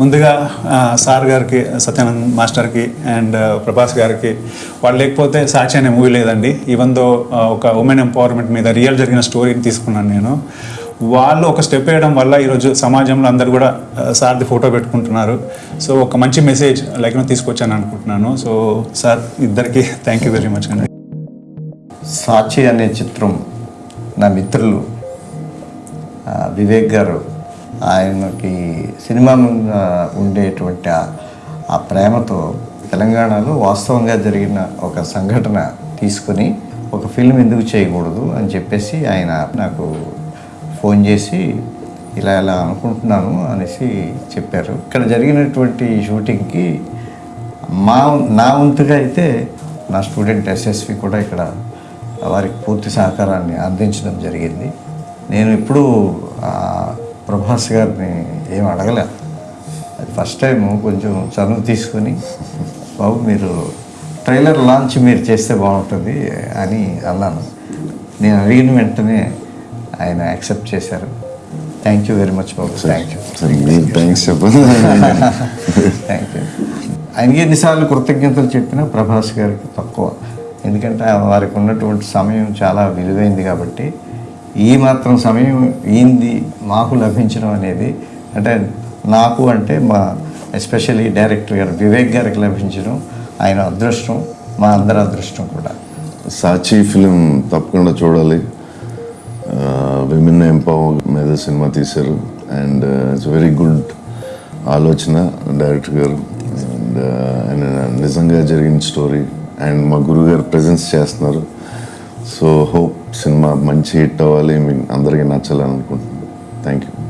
ముందుగా సార్ గారికి సత్యానంద్ మాస్టర్కి అండ్ ప్రభాస్ గారికి వాళ్ళు లేకపోతే సాక్షి అనే మూవీ లేదండి. ఈవెన్ దో ఒక ఉమెన్ ఎంపవర్మెంట్ మీద రియల్ జరిగిన స్టోరీని తీసుకున్నాను నేను. వాళ్ళు ఒక స్టెప్ వేయడం వల్ల ఈరోజు సమాజంలో అందరు కూడా సార్ది ఫోటో పెట్టుకుంటున్నారు. సో ఒక మంచి మెసేజ్ లైక్ తీసుకొచ్చాను అనుకుంటున్నాను. సో సార్ ఇద్దరికి థ్యాంక్ యూ వెరీ మచ్ అండి. సాక్షి అనే చిత్రం నా మిత్రులు వివేక్ గారు ఆయనకి సినిమా మీద ఉండేటువంటి ఆ- ఆ ప్రేమతో తెలంగాణలో వాస్తవంగా జరిగిన ఒక సంఘటన తీసుకుని ఒక ఫిల్మ్ ఎందుకు చేయకూడదు అని చెప్పేసి ఆయన నాకు ఫోన్ చేసి ఇలా ఇలా అనుకుంటున్నాను అనేసి చెప్పారు. ఇక్కడ జరిగినటువంటి షూటింగ్కి మా నా వంతుగా అయితే నా స్టూడెంట్ ఎస్ఎస్వి కూడా ఇక్కడ వారికి పూర్తి సహకారాన్ని అందించడం జరిగింది. నేను ఇప్పుడు ప్రభాస్ గారిని ఏం అడగలే. అది ఫస్ట్ టైం కొంచెం చనువు తీసుకొని బాబు మీరు ట్రైలర్ లాంచ్ మీరు చేస్తే బాగుంటుంది అని అన్నాను. నేను అడిగిన వెంటనే ఆయన యాక్సెప్ట్ చేశారు. Thank you very much Babu. Thank you thanks thank you ఆయనకి ఎన్నిసార్లు కృతజ్ఞతలు చెప్పినా ప్రభాస్ గారికి తక్కువ. ఎందుకంటే వారికి ఉన్నటువంటి సమయం చాలా విలువైంది కాబట్టి ఈ మాత్రం సమయం ఈంది మాకు లభించడం అనేది అంటే నాకు అంటే మా ఎస్పెషల్లీ డైరెక్టర్ గారు వివేక్ గారికి లభించడం ఆయన అదృష్టం మా అందరి అదృష్టం కూడా. సాక్షి ఫిలిం తప్పకుండా చూడాలి. విమెన్ ఎంపవర్ మీద సినిమా తీశారు. అండ్ ఇట్స్ వెరీ గుడ్ ఆలోచన డైరెక్టర్ గారు. అండ్ uh, ఆయన నిజంగా జరిగిన స్టోరీ. అండ్ మా గురుగారు ప్రజెన్స్ చేస్తున్నారు. సో హోప్ సినిమా మంచి హిట్ అవ్వాలి. మీకు అందరికీ నచ్చాలని అనుకుంటున్నాను థ్యాంక్ యూ